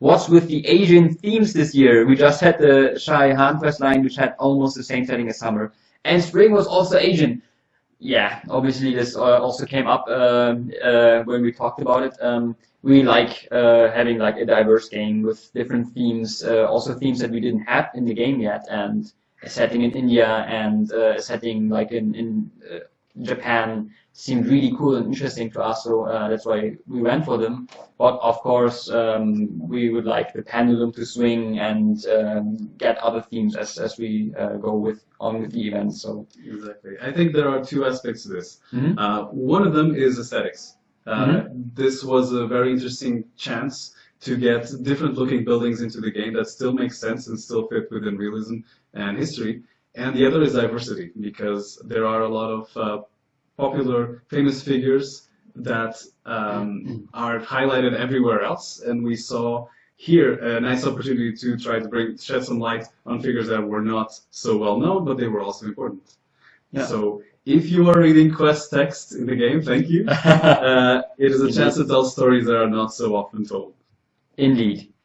what's with the Asian themes this year? We just had the Shy Han quest line, which had almost the same setting as summer, and spring was also Asian. Yeah, obviously this uh, also came up um, uh, when we talked about it. Um, we like uh, having like a diverse game with different themes, uh, also themes that we didn't have in the game yet, and a setting in India and uh, a setting like in in uh, Japan seemed really cool and interesting to us, so uh, that's why we went for them. But of course, um, we would like the pendulum to swing and um, get other themes as, as we uh, go with on with the event. So exactly, I think there are two aspects to this. Mhm. Uh, one of them is aesthetics. Uh, Mhm. This was a very interesting chance to get different looking buildings into the game that still make sense and still fit within realism and history. And the other is diversity, because there are a lot of uh, popular, famous figures that um, are highlighted everywhere else, and we saw here a nice opportunity to try to bring shed some light on figures that were not so well known, but they were also important. Yeah. So if you are reading quest text in the game, thank you. Uh, it is a chance to tell stories that are not so often told. Indeed.